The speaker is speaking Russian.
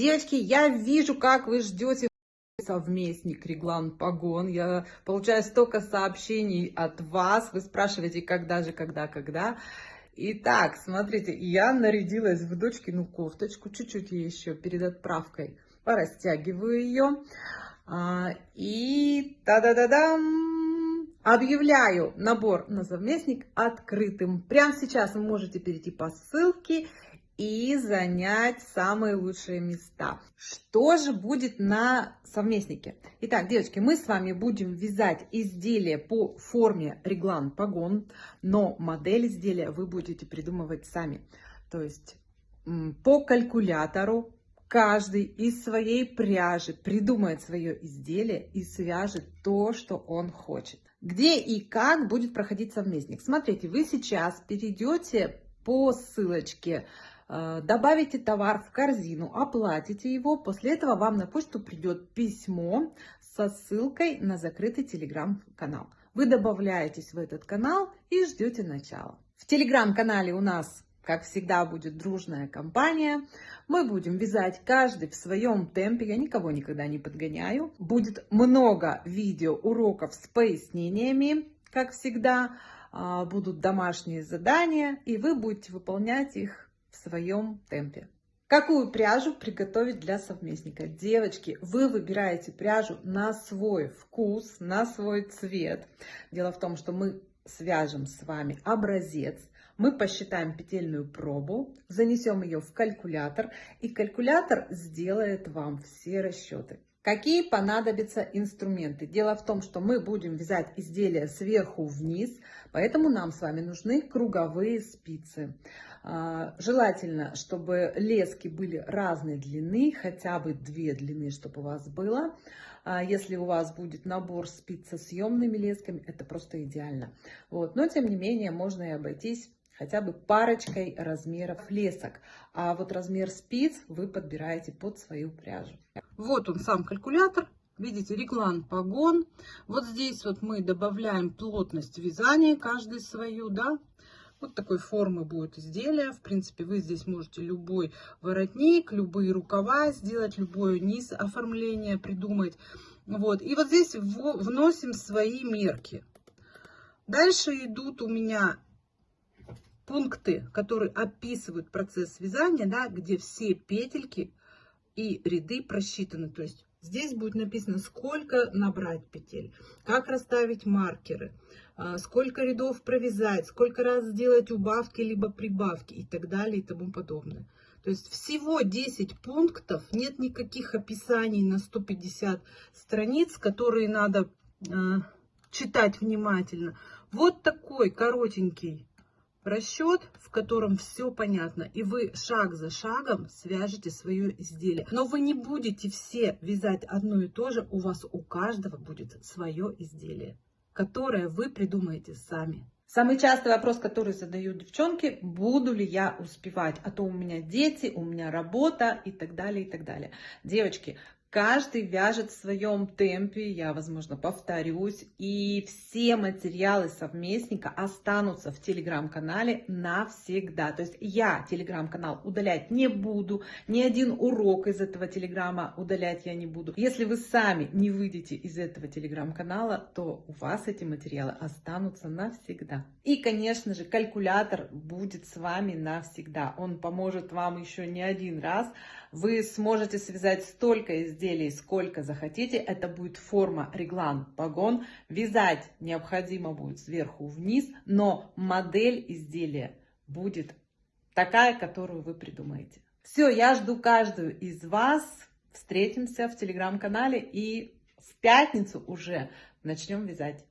Девочки, я вижу, как вы ждете совместник Реглан Погон. Я получаю столько сообщений от вас. Вы спрашиваете, когда же, когда, когда. Итак, смотрите, я нарядилась в дочкину кофточку, чуть-чуть еще перед отправкой порастягиваю ее. А, и та-да-да-дам! Объявляю набор на совместник открытым. Прямо сейчас вы можете перейти по ссылке и занять самые лучшие места. Что же будет на совместнике? Итак, девочки, мы с вами будем вязать изделие по форме реглан погон, но модель изделия вы будете придумывать сами. То есть по калькулятору каждый из своей пряжи придумает свое изделие и свяжет то, что он хочет. Где и как будет проходить совместник? Смотрите, вы сейчас перейдете по ссылочке добавите товар в корзину, оплатите его. После этого вам на почту придет письмо со ссылкой на закрытый телеграм-канал. Вы добавляетесь в этот канал и ждете начала. В телеграм-канале у нас, как всегда, будет дружная компания. Мы будем вязать каждый в своем темпе. Я никого никогда не подгоняю. Будет много видео уроков с пояснениями, как всегда. А, будут домашние задания, и вы будете выполнять их своем темпе. Какую пряжу приготовить для совместника? Девочки, вы выбираете пряжу на свой вкус, на свой цвет. Дело в том, что мы свяжем с вами образец, мы посчитаем петельную пробу, занесем ее в калькулятор, и калькулятор сделает вам все расчеты. Какие понадобятся инструменты? Дело в том, что мы будем вязать изделие сверху вниз, поэтому нам с вами нужны круговые спицы. А, желательно, чтобы лески были разной длины, хотя бы две длины, чтобы у вас было. А, если у вас будет набор спиц со съемными лесками, это просто идеально. Вот. Но, тем не менее, можно и обойтись хотя бы парочкой размеров лесок. А вот размер спиц вы подбираете под свою пряжу. Вот он сам калькулятор. Видите, реглан погон. Вот здесь вот мы добавляем плотность вязания, каждый свою, да. Вот такой формы будет изделие. В принципе, вы здесь можете любой воротник, любые рукава сделать, любой низ оформления придумать. Вот. И вот здесь вносим свои мерки. Дальше идут у меня пункты, которые описывают процесс вязания, да, где все петельки и ряды просчитаны. То есть здесь будет написано, сколько набрать петель, как расставить маркеры, а, сколько рядов провязать, сколько раз сделать убавки либо прибавки и так далее и тому подобное. То есть всего 10 пунктов, нет никаких описаний на 150 страниц, которые надо э, читать внимательно. Вот такой коротенький расчет, в котором все понятно, и вы шаг за шагом свяжете свое изделие. Но вы не будете все вязать одно и то же, у вас у каждого будет свое изделие, которое вы придумаете сами. Самый частый вопрос, который задают девчонки, буду ли я успевать, а то у меня дети, у меня работа и так далее, и так далее. Девочки, Каждый вяжет в своем темпе, я, возможно, повторюсь, и все материалы совместника останутся в телеграм-канале навсегда. То есть я телеграм-канал удалять не буду, ни один урок из этого телеграма удалять я не буду. Если вы сами не выйдете из этого телеграм-канала, то у вас эти материалы останутся навсегда. И, конечно же, калькулятор будет с вами навсегда. Он поможет вам еще не один раз. Вы сможете связать столько изделий, сколько захотите. Это будет форма реглан погон. Вязать необходимо будет сверху вниз, но модель изделия будет такая, которую вы придумаете. Все, я жду каждую из вас. Встретимся в телеграм-канале и в пятницу уже начнем вязать.